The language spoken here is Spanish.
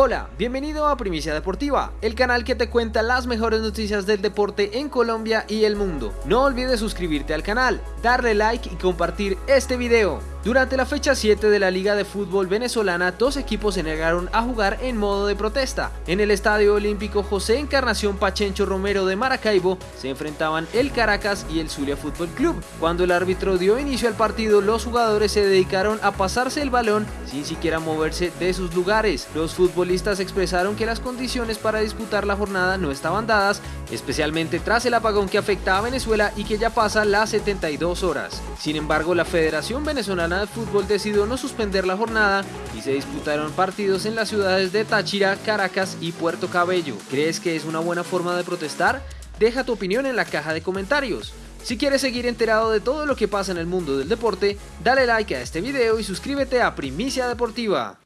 Hola, bienvenido a Primicia Deportiva, el canal que te cuenta las mejores noticias del deporte en Colombia y el mundo. No olvides suscribirte al canal, darle like y compartir este video. Durante la fecha 7 de la Liga de Fútbol Venezolana, dos equipos se negaron a jugar en modo de protesta. En el Estadio Olímpico José Encarnación Pachencho Romero de Maracaibo se enfrentaban el Caracas y el Zulia Fútbol Club. Cuando el árbitro dio inicio al partido, los jugadores se dedicaron a pasarse el balón sin siquiera moverse de sus lugares. Los futbolistas expresaron que las condiciones para disputar la jornada no estaban dadas, especialmente tras el apagón que afecta a Venezuela y que ya pasa las 72 horas. Sin embargo, la Federación Venezolana de Fútbol decidió no suspender la jornada y se disputaron partidos en las ciudades de Táchira, Caracas y Puerto Cabello. ¿Crees que es una buena forma de protestar? Deja tu opinión en la caja de comentarios. Si quieres seguir enterado de todo lo que pasa en el mundo del deporte, dale like a este video y suscríbete a Primicia Deportiva.